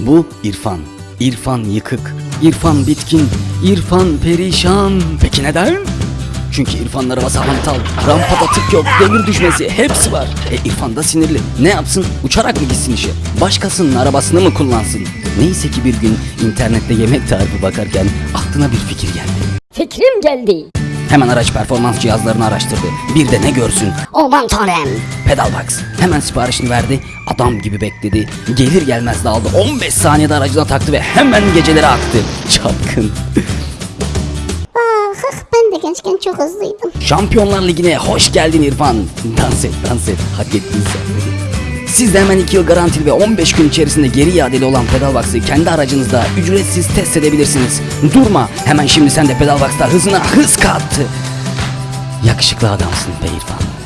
Bu İrfan. İrfan yıkık. İrfan bitkin. İrfan perişan. Peki neden? Çünkü İrfan'ın arabası hantal, rampada tık yok, demir düşmesi hepsi var. E İrfan da sinirli. Ne yapsın? Uçarak mı gitsin işe? Başkasının arabasını mı kullansın? Neyse ki bir gün internette yemek tarifi bakarken aklına bir fikir geldi. Fikrim geldi. Hemen araç performans cihazlarını araştırdı. Bir de ne görsün? Aman tanrım. Pedalbox. Hemen siparişini verdi. Adam gibi bekledi. Gelir gelmez de aldı. 15 saniyede aracına taktı ve hemen gecelere aktı. Çapkın. Ah, ben de gençken çok hızlıydım. Şampiyonlar Ligi'ne hoş geldin İrfan. Dans et dans et. Hak ettin sen. Siz de hemen 2 yıl garantili ve 15 gün içerisinde geri iadeli olan Pedalbox'ı kendi aracınızda ücretsiz test edebilirsiniz. Durma. Hemen şimdi sen de Pedalbox'ta hızına hız kat. Yakışıklı adamsın be İrfan.